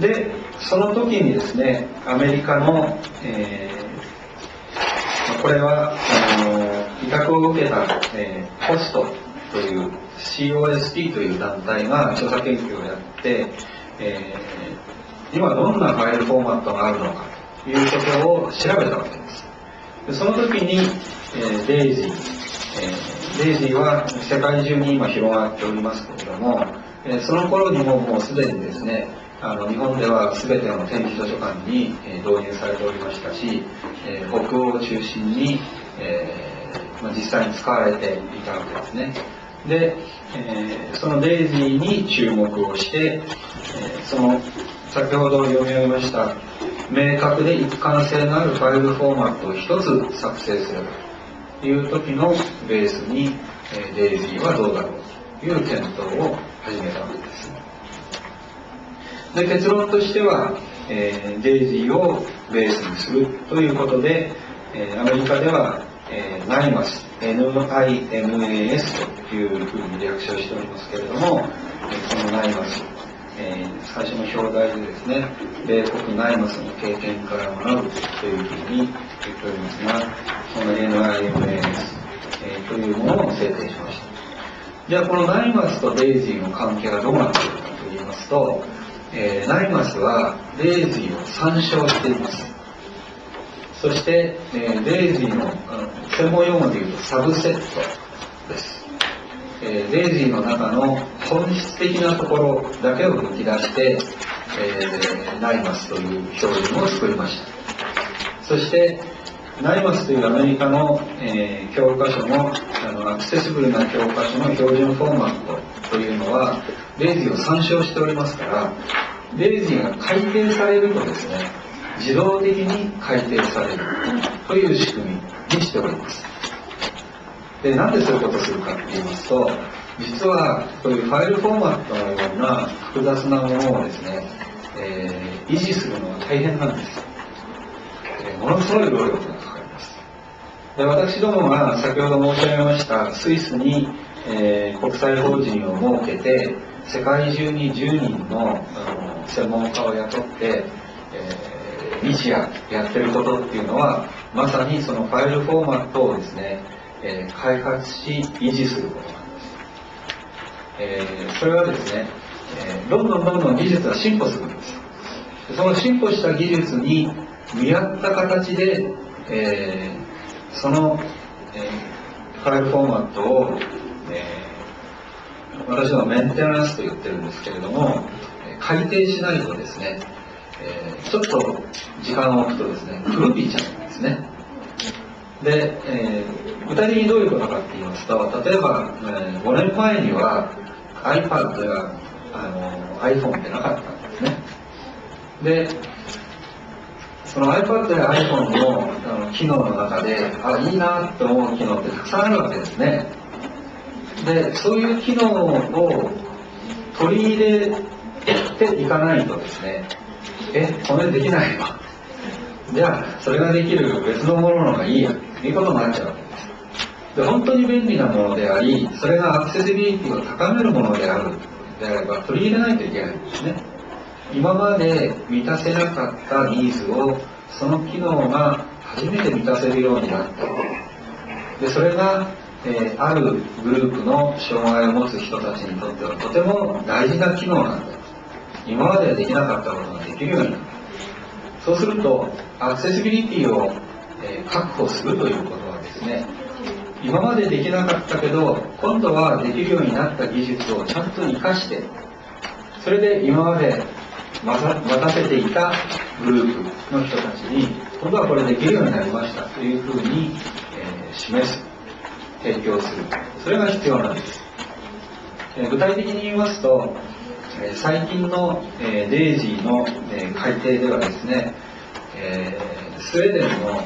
でその時にですねアメリカの、えー、これはあの委託を受けた、えー、コストという COST という団体が調査研究をやって、えー、今どんなファイルフォーマットがあるのかということを調べたわけです。でその時に、えー、デイジー、えー、デイジーは世界中に今広がっておりますけれども、えー、その頃にももうすでにですねあの日本では全ての展示図書館に、え導入されておりましたし、え北欧を中心に、えま実際に使われていたわけですねで、えそのデイジーに注目をして、えその先ほど読み上げました明確で一貫性のあるファイルフォーマットを一つ作成するという時のベースに、えデイジーはどうだろうという検討を始めたわけです。で結論としては、えー、デイジーをベースにするということで、えー、アメリカでは、えー、ナイマス NIMAS というふうに略称しておりますけれども、えー、このナイマスえー、最初の表題でですね、米国ナイマスの経験から学ぶというふうに言っておりますが、その NIMAS、えー、というものを制定しました。じゃあこのナイマスとデイジーの関係はどうなっているかと言いますと、えー、ナイマスはデイジーを参照しています。そして、えー、デイジーの専門用語で言うとサブセットです。えー、デイジーの中の本質的なところだけを抜き出して、えー、ナイマスという表現を作りましたそしてナイマスというアメリカの、えー、教科書のあのアクセシブルな教科書の標準フォーマットというのはデイジーを参照しておりますからデイジーが改定されるとですね自動的に改定されるという仕組みにしております。でなんでそういうことをするかって言いますと実はこういうファイルフォーマットのような複雑なものをですね、えー、維持するのは大変なんです、えー、ものすごい労力がかかります。で私どもが先ほど申し上げましたスイスに、えー、国際法人を設けて世界中に10人の専門家を雇って、えー、日夜やってることっていうのはまさにそのファイルフォーマットをですねえー、開発し維持することなんです、えー、それはですね、えー、どんどんどんどん技術は進歩するんです。その進歩した技術に見合った形で、えー、その、えー、ファイルフォーマットを、えー、私はメンテナンスと言ってるんですけれども改定しないとですね、えー、ちょっと時間を置くとですね古びちゃうんですね。で、えー、具体的にどういうことかって言いますと例えば、えー、5年前には iPad やあの iPhone ってなかったんですね。でその iPad や iPhone のあの機能の中であいいなって思う機能ってたくさんあるわけですね。でそういう機能を取り入れていかないとですねえこれできないわじゃあそれができる別のものの方がいいや。ということになっちゃうわけです。で本当に便利なものでありそれがアクセシビリティを高めるものである。であれば取り入れないといけないんですね。今まで満たせなかったニーズをその機能が初めて満たせるようになった。でそれが、えー、あるグループの障害を持つ人たちにとってはとても大事な機能なんだ今までできなかったことができるようになった。そうするとアクセシビリティを、え確保するということはですね今までできなかったけど今度はできるようになった技術をちゃんと生かしてそれで今まで待たせていたグループの人たちに今度はこれできるようになりましたというふうに、え示す。提供する。それが必要なんです、え具体的に言いますとえ最近の、えデイジーの、え改定ではですねえ、スウェーデンの、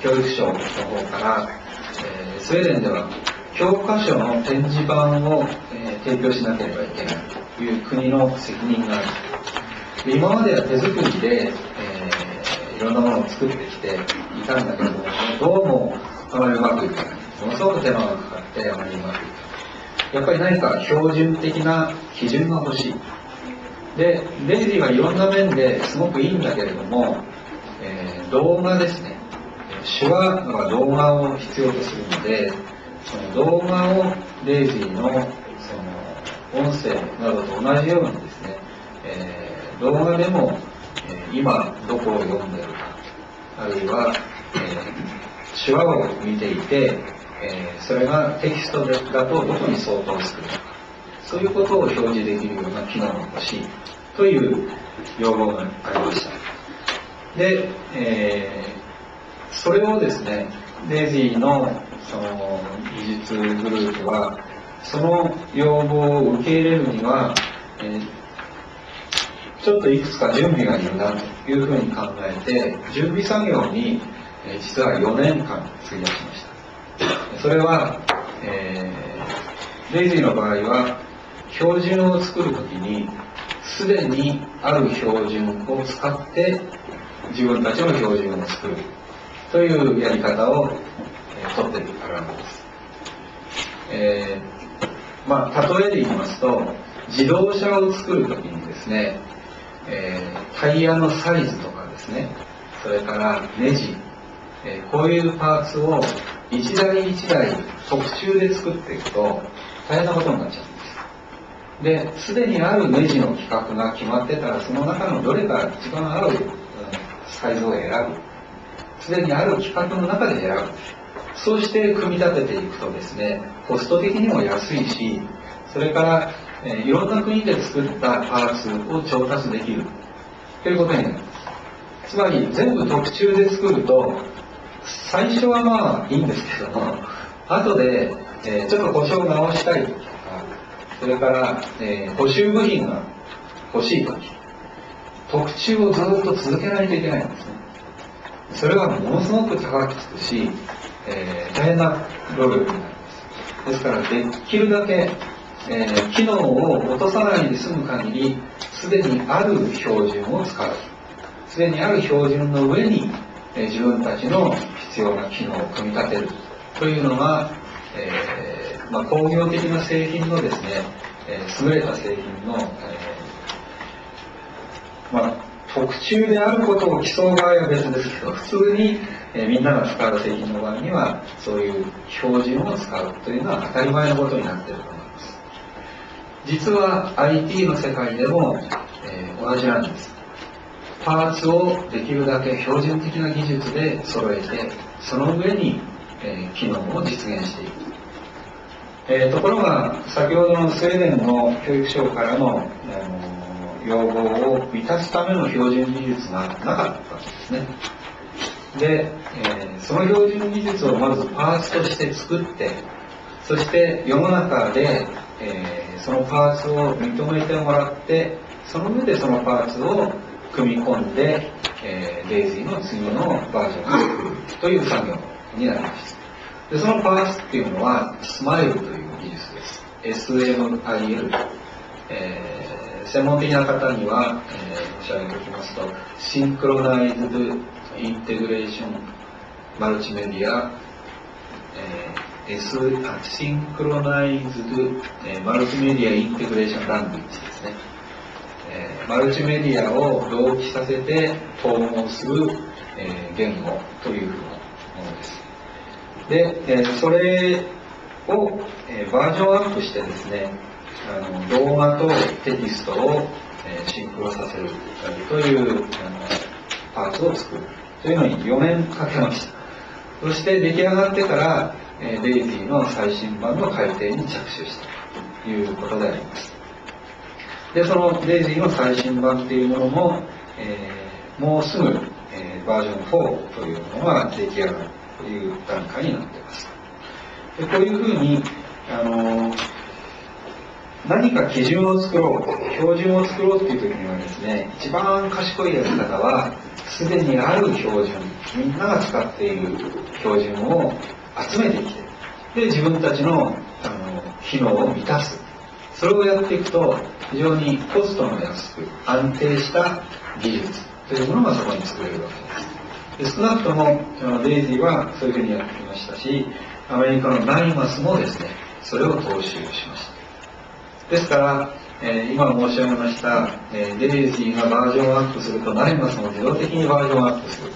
え、教育省の方から、え、スウェーデンでは教科書の展示板を、え提供しなければいけないという国の責任がある。今までは手作りで、えいろんなものを作ってきていたんだけどもどうもあまりうまくいかない。ものすごく手間がかかってありまくいかないやっぱり何か標準的な基準が欲しいで、デイジーはいろんな面ですごくいいんだけれども、えー、動画ですね。手話は動画を必要とするので、その動画をデイジーのその音声などと同じようにですね、えー、動画でも、えー、今どこを読んでるか、あるいは、えー、手話を見ていて、えそれがテキストだとどこに相当するのか、そういうことを表示できるような機能が欲しいという要望がありました。で、えー、それをですね、デイジーのその技術グループは、その要望を受け入れるには、えー、ちょっといくつか準備がいるなというふうに考えて、準備作業に、え、実は4年間費やしました。それは、えー、デイジーの場合は、標準を作るときに、すでにある標準を使って自分たちの標準を作るというやり方を、えー、取っているからなんです。えー、まあ、例えで言いますと、自動車を作るときにですね、えー、タイヤのサイズとかですね、それからネジ、え、こういうパーツを一台一台特注で作っていくと大変なことになっちゃうんです。で、すでにあるネジの規格が決まってたら、その中のどれか一番合うサイズを選ぶ。すでにある規格の中で選ぶ。そうして組み立てていくとですね、コスト的にも安いし、それから、えー、いろんな国で作ったパーツを調達できる。ということになります。つまり、全部特注で作ると、最初はまあいいんですけども、後で、えー、ちょっと故障直したいとかそれから、えー、補修部品が欲しいとき、特注をずっと続けないといけないんですね。それはものすごく高くつくし、えー、大変な労力になります。ですから、できるだけ、えー、機能を落とさないで済む限り、すでにある標準を使う。すでにある標準の上に、え、自分たちの必要な機能を組み立てるというのが、えーまあ、工業的な製品のですね、え、優れた製品の、えー、まあ、特注であることを競う場合は別ですけど、普通に、え、みんなが使う製品の場合には、そういう標準を使うというのは当たり前のことになっていると思います。実は IT の世界でも、えー、同じなんです。パーツをできるだけ標準的な技術で揃えて、その上に、えー、機能を実現していく。えー、ところが先ほどのスウェーデンの教育省からの、あの要望を満たすための標準技術がなかったんですねで、え、その標準技術をまずパーツとして作ってそして世の中で、え、そのパーツを認めてもらってその上でそのパーツを組み込んで、えー、レイジーの次のバージョンを作るという作業になります。でそのパーツっていうのはスマイルという技術です。SMIL、えー、専門的な方には、えー、申し上げておきますと Synchronized Integration Multimedia、えー、S あ Synchronized、えー、 Multimedia Integration Language ですね、ー、マルチメディアを同期させて統合する、えー、言語というふうなものですで、えそれを、えバージョンアップしてですね、あの動画とテキストを、えシンクロさせるというあのパーツを作るというのに4年かけました。そして出来上がってから、えデイジーの最新版の改定に着手したということであります。で、そのデイジーの最新版っていうものも、えー、もうすぐ、えー、バージョン4というものが出来上がるという段階になっています。でこういうふうに、あの何か基準を作ろう、標準を作ろうっていう時にはですね、一番賢いやり方は、すでにある標準、みんなが使っている標準を集めてきて、で、自分たちのあの機能を満たす。それをやっていくと、非常にコストの安く、安定した技術というものがそこに作れるわけです。で少なくともデイジーはそういうふうにやってきましたしアメリカのナイマスもですねそれを踏襲しましたですからえー今申し上げました、えーデイジーがバージョンアップすると、ナイマスも自動的にバージョンアップする。